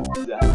Hein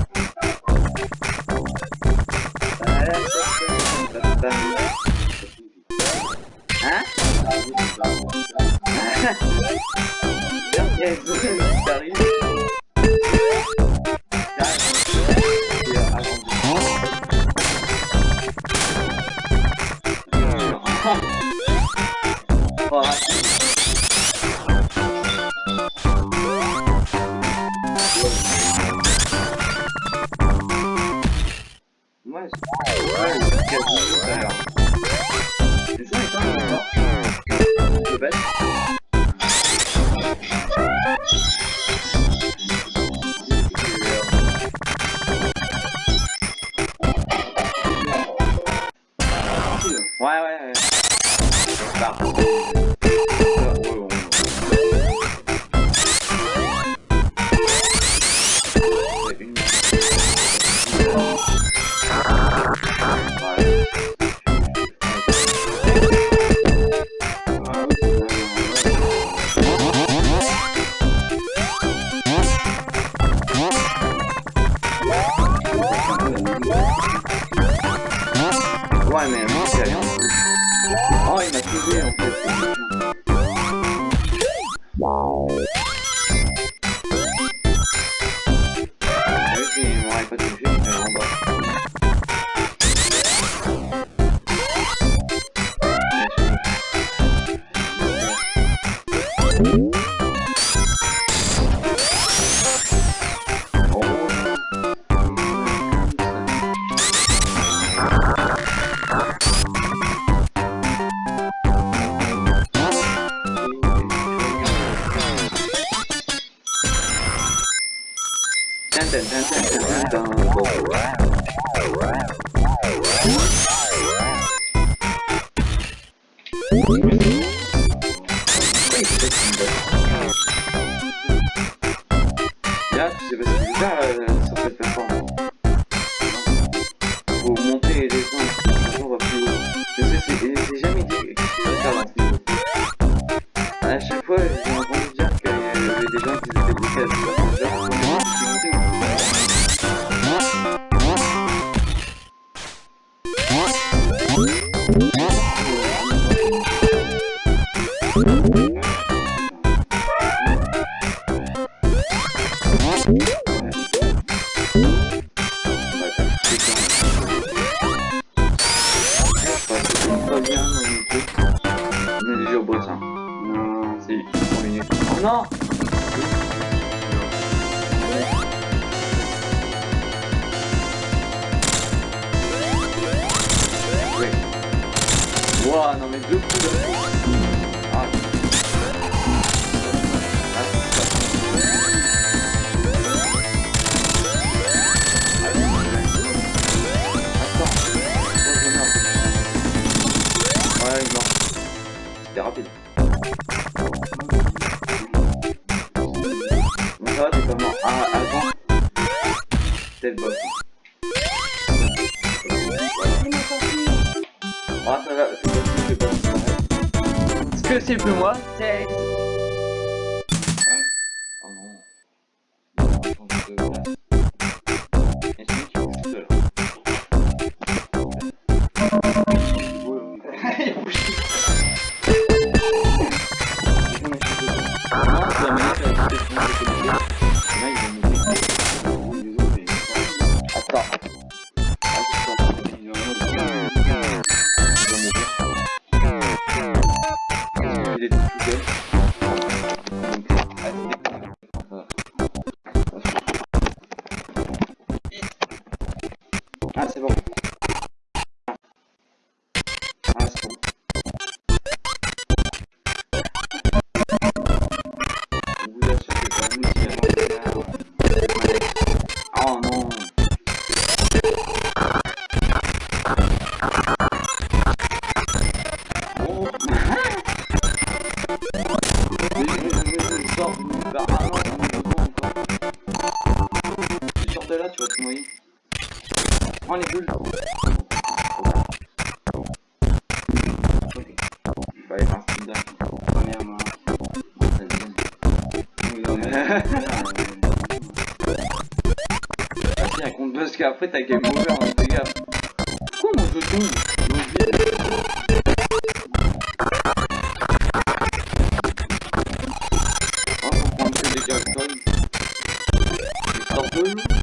down. Ouah, non mais deux coups Ah après t'as game over, hein, fais gaffe. Pourquoi mon jeu tombe Oh, faut prendre que des gars comme. C'est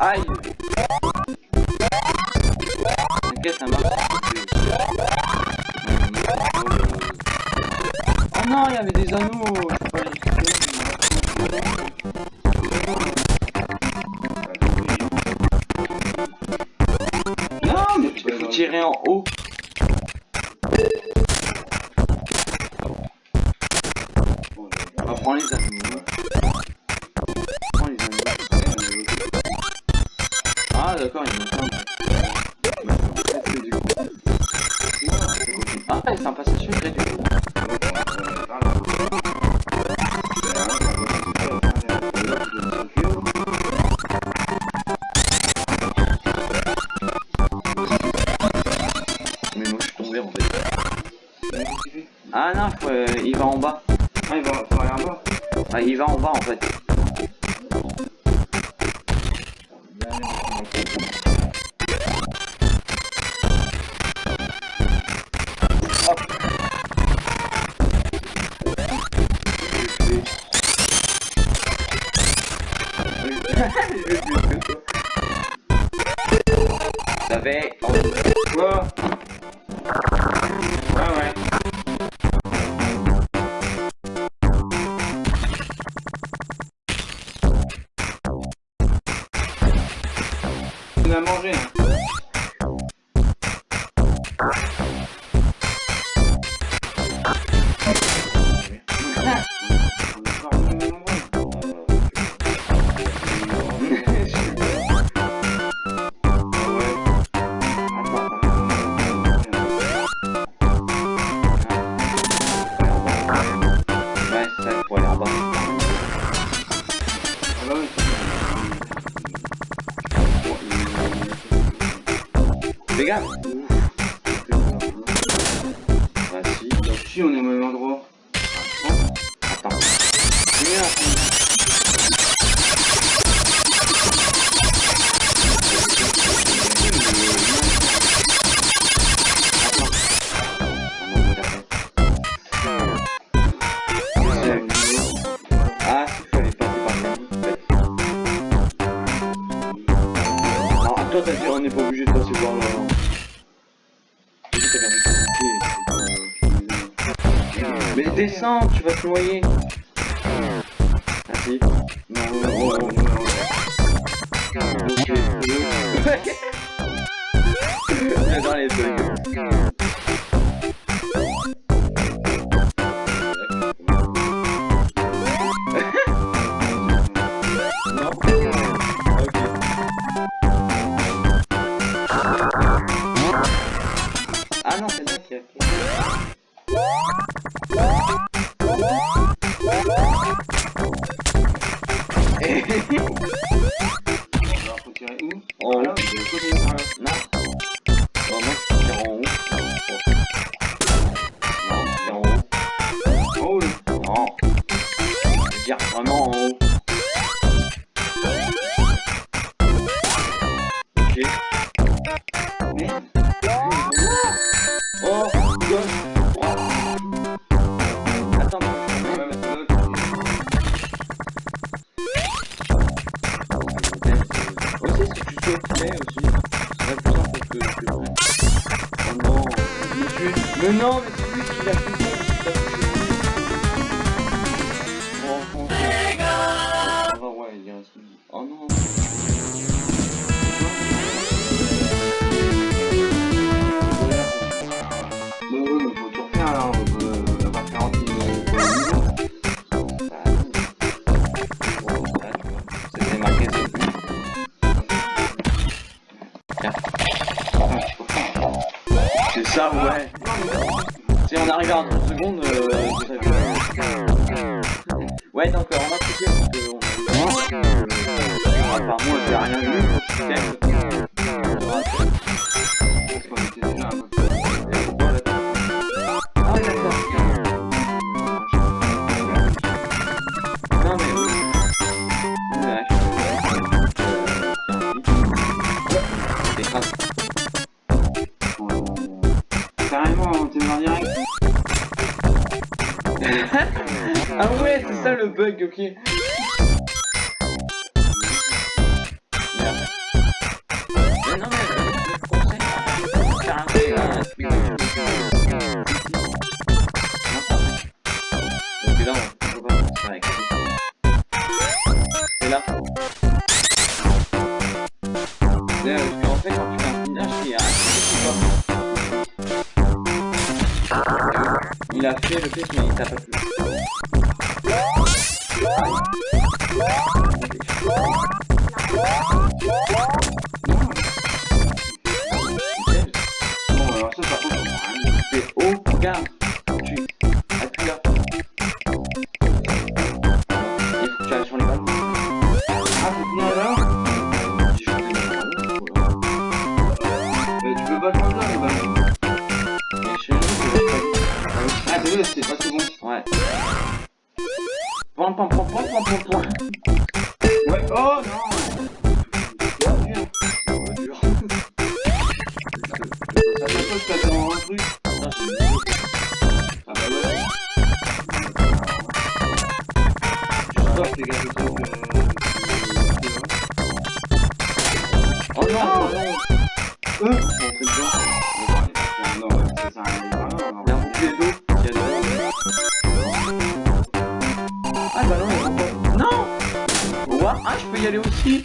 Aïe Ok, ça marche. Oh non, il y avait des anneaux on est au même endroit. 的声音。Música ouais. Si on arrive à 30 secondes, euh, Ouais, donc euh, on va cliquer parce que on... Il a fait le test mais il t'a pas tué. Bon alors ça c'est haut, regarde y aller aussi.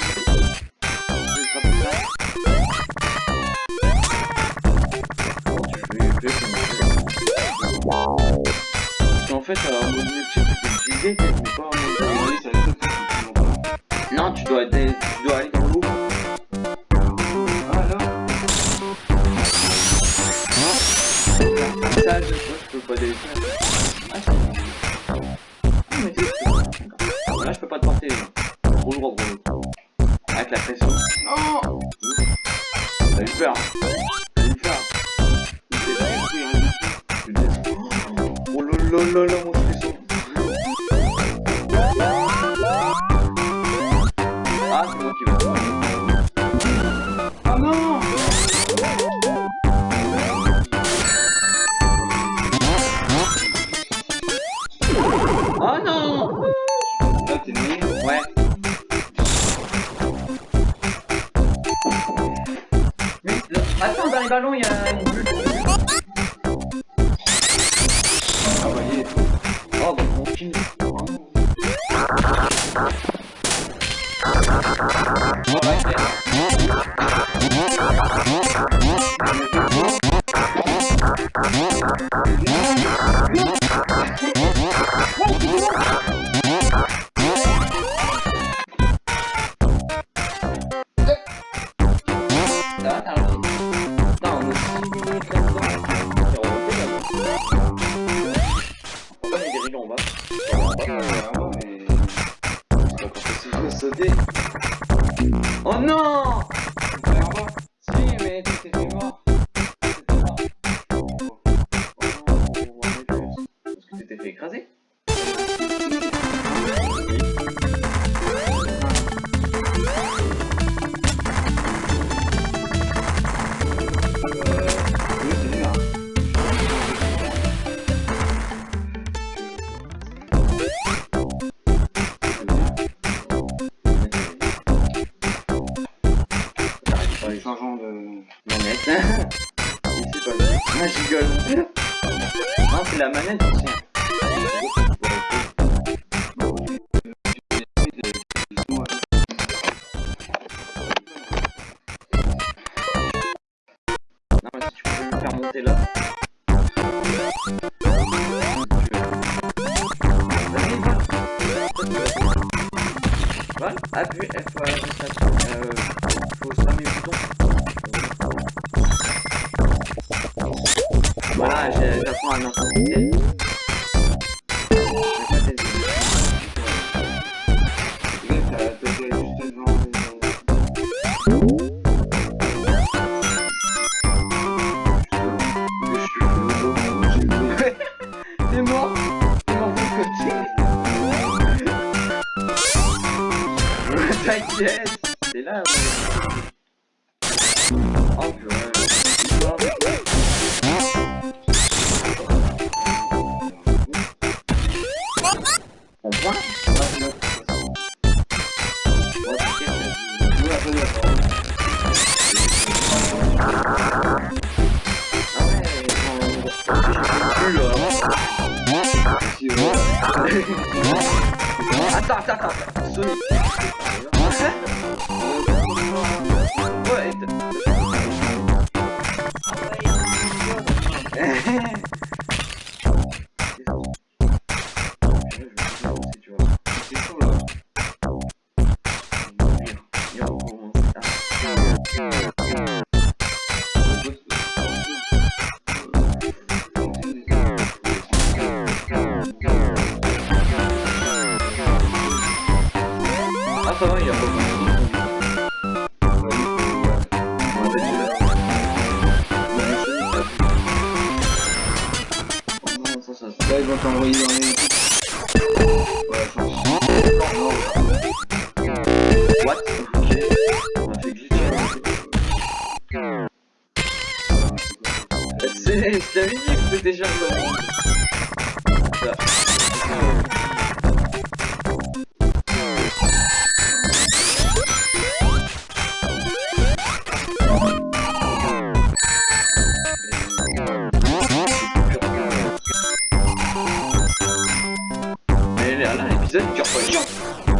lo, lo, lo, Oh non 的话呢，就是 Rất 用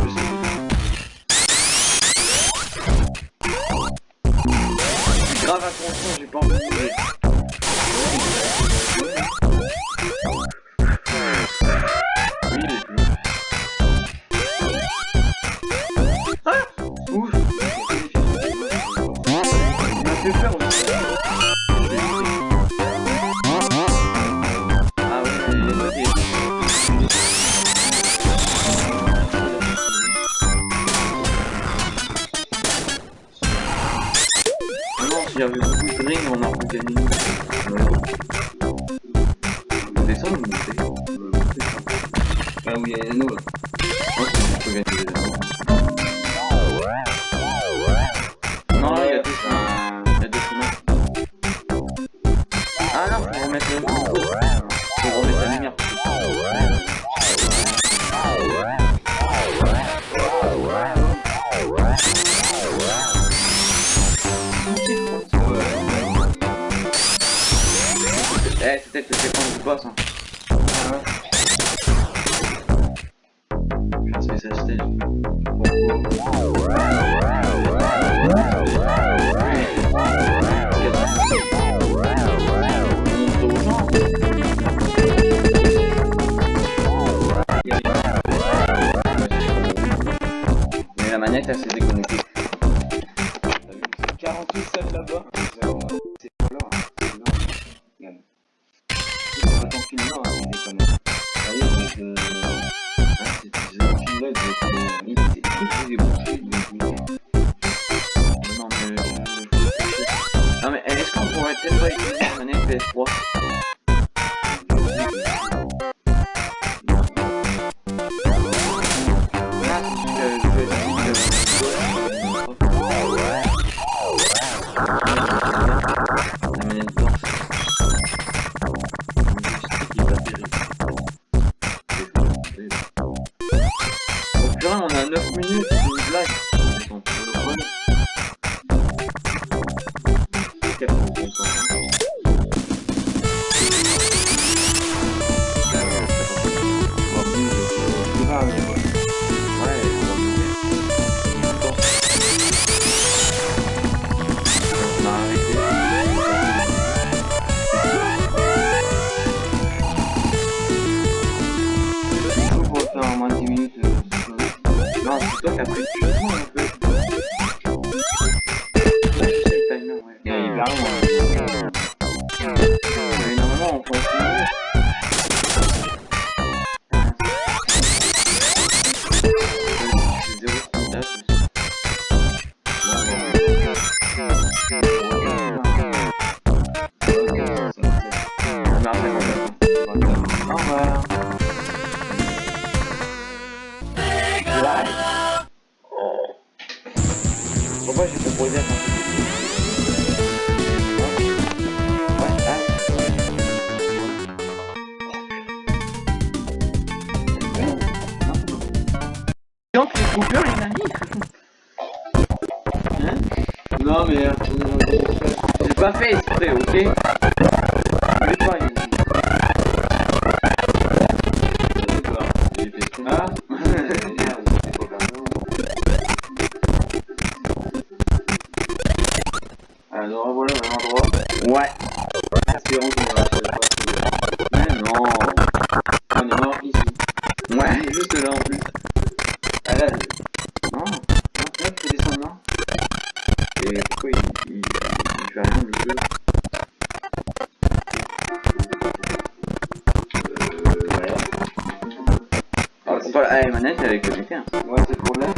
Ah, c'est pas la manette avec le métier. Hein. Ouais, c'est le euh, problème.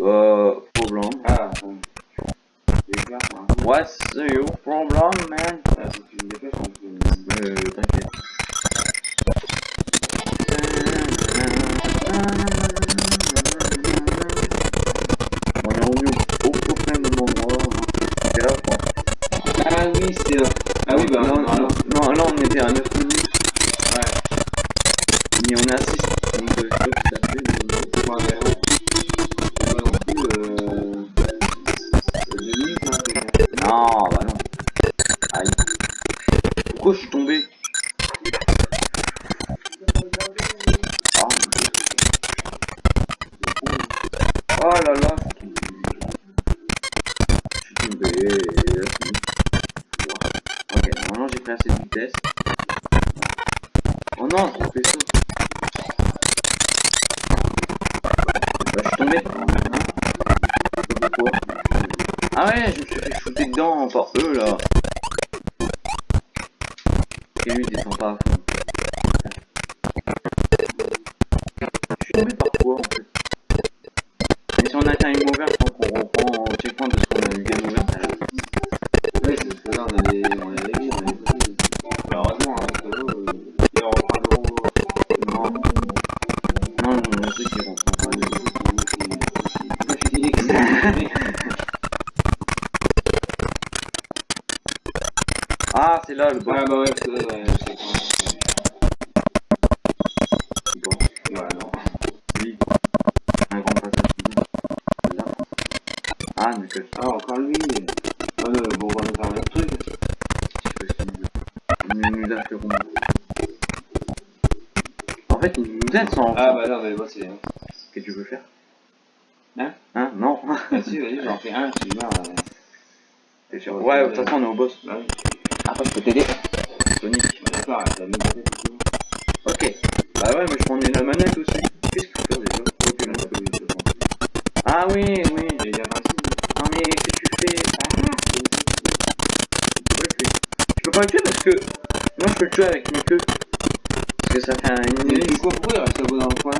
Euh, problem. Ah, bon. Ouais, c'est your problem, man? Shooter dedans par eux là. Et lui il descend pas à fond. J'en fais un, je euh. T'es sûr Ouais, de toute façon, on est au boss. Oui. Après, je peux t'aider. Sonic. D'accord, t'as mis peut-être et tout. Ok. Bah ouais, mais je prends la manette aussi. Qu'est-ce qu'il faut faire déjà Ok, là, Oui, c'est bon. Ah oui, oui. Il. Non mais qu'est-ce que tu fais? Ah Tu peux pas le tuer. Tu peux pas le tuer parce que moi je peux le tuer avec mes queues. Parce que ça fait un Mais dans le coin?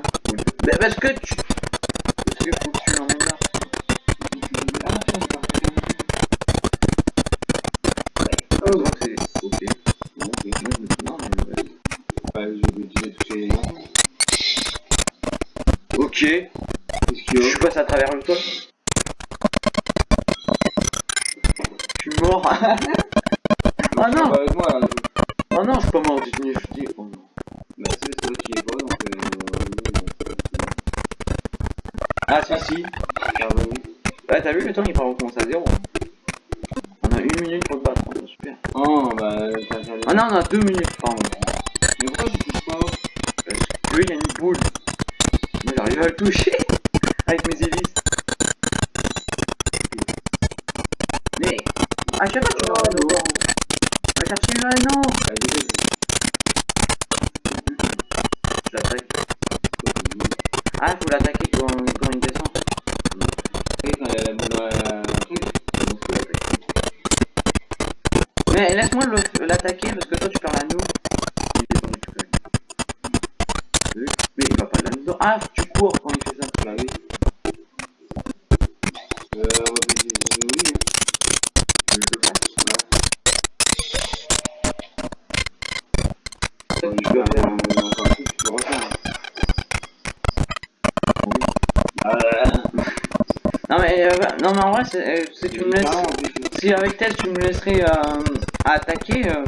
Bah parce que tu. T'as Ah non on a deux minutes, pardon. Mais pourquoi tu touches pas Parce qu'il y a une boule. Moi j'arrive à le toucher avec mes hélices. Mais à chaque fois tu vas dehors. Va chercher. Bah, désolé. Je l'attaque. Ah faut l'attaquer quand, quand il descend. Oui, quand il y a la boule dans la truc. Donc, faut l'attaquer. Mais laisse-moi le- l'attaquer parce que toi tu le truc. Oui, Mais il va pas là-dedans. Ah tu cours quand il fait ça. Bah oui. Euh, oui. Je. Ah, Non mais, euh, non mais en vrai, c'est- euh, tu me laisses, si avec Tess tu me laisserais euh, attaquer, euh,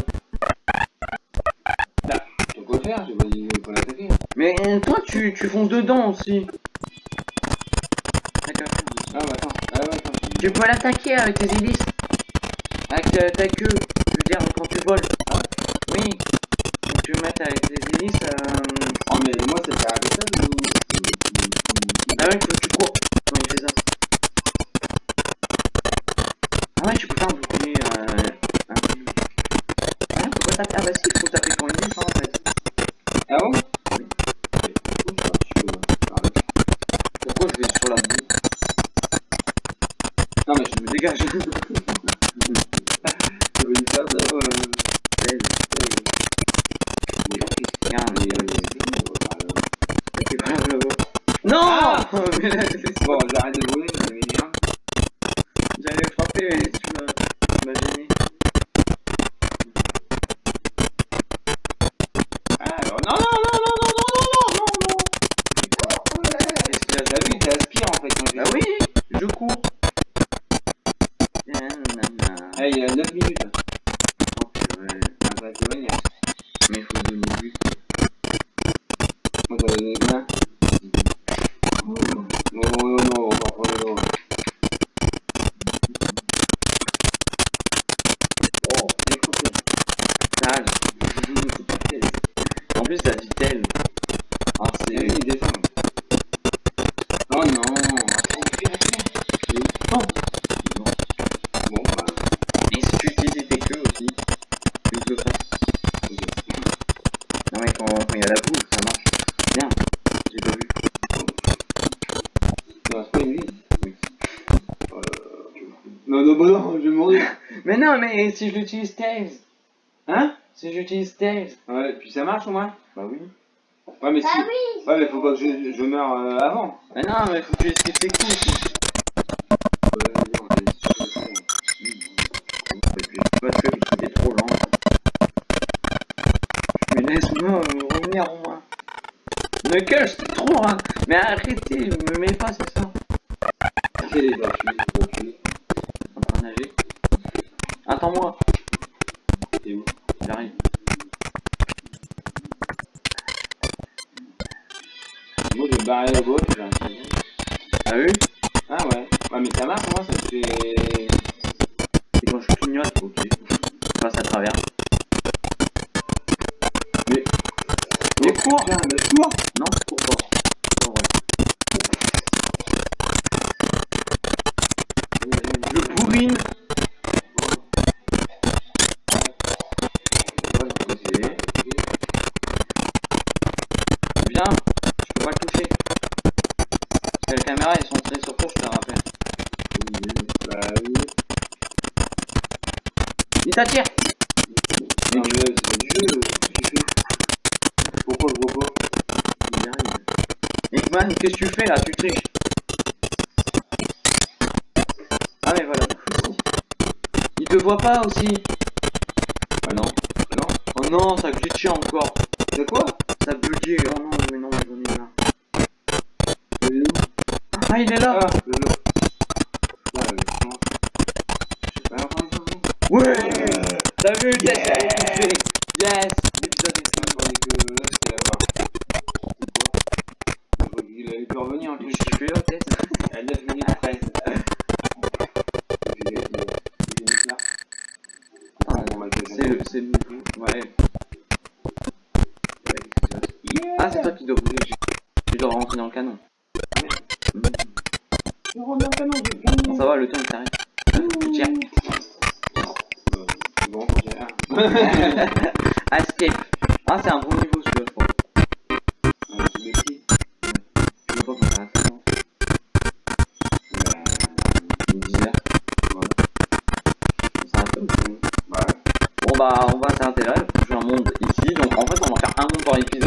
Tu peux le faire, pas dit qu'il faut l'attaquer. mais euh, toi tu, tu fonces dedans aussi. Ah, bah attends. Ah, ouais, attends. Tu peux l'attaquer avec tes hélices, avec ta queue, je veux dire quand tu voles. Oui. Bon, j'arrête de voler, ça m'énerve. J'allais frapper, mais tu m'as gêné. Alors, non, non, non, non, non, non, non, non, non, non. Est-ce que t'as vu, t'aspires en fait je Bah oui, je cours. Ah, il y a 9 minutes. si je l'utilise Tails Hein? Si j'utilise Tails Ouais, puis ça marche au moins Bah oui. Ouais, mais bah si... oui. Ouais, mais faut pas que je, je meure euh, avant. Mais non, mais faut que j'esquive les coups aussi. Parce que trop lent. Mais laisse-moi euh, revenir au moins. Knuckles, c'est trop, hein Mais arrêtez, me mets pas, c'est ça. C'est les t'attire Non mais euh, c'est du jeu, qu'est-ce que tu fais Pourquoi le gros Il arrive. Hickman, qu'est-ce que tu fais là? Tu triches Ah mais voilà. Il te voit pas aussi Ah non, ah, non. Oh non, ça glitchait encore. De quoi? Ça buguait, oh non, mais non, j'en ai là. Ah il est là ah. qualities